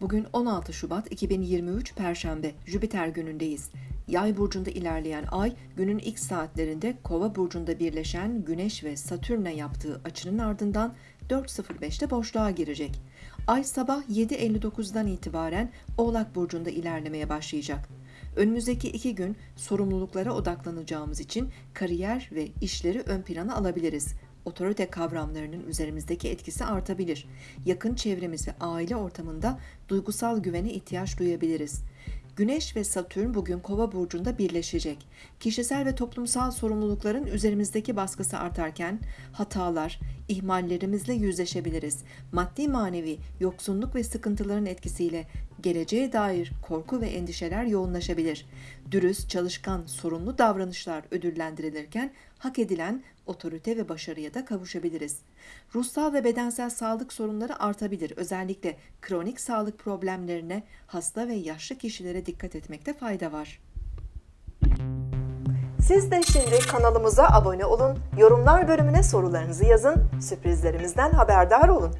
Bugün 16 Şubat 2023 Perşembe, Jüpiter günündeyiz. Yay burcunda ilerleyen ay, günün ilk saatlerinde Kova burcunda birleşen Güneş ve Satürn'e yaptığı açının ardından 4.05'te boşluğa girecek. Ay sabah 7.59'dan itibaren Oğlak burcunda ilerlemeye başlayacak. Önümüzdeki iki gün sorumluluklara odaklanacağımız için kariyer ve işleri ön plana alabiliriz otorite kavramlarının üzerimizdeki etkisi artabilir. Yakın çevremiz ve aile ortamında duygusal güvene ihtiyaç duyabiliriz. Güneş ve Satürn bugün Kova burcunda birleşecek. Kişisel ve toplumsal sorumlulukların üzerimizdeki baskısı artarken hatalar, ihmallerimizle yüzleşebiliriz. Maddi manevi yoksunluk ve sıkıntıların etkisiyle geleceğe dair korku ve endişeler yoğunlaşabilir. Dürüst, çalışkan, sorumlu davranışlar ödüllendirilirken hak edilen otorite ve başarıya da kavuşabiliriz. Ruhsal ve bedensel sağlık sorunları artabilir. Özellikle kronik sağlık problemlerine, hasta ve yaşlı kişilere dikkat etmekte fayda var. Siz de şimdi kanalımıza abone olun, yorumlar bölümüne sorularınızı yazın, sürprizlerimizden haberdar olun.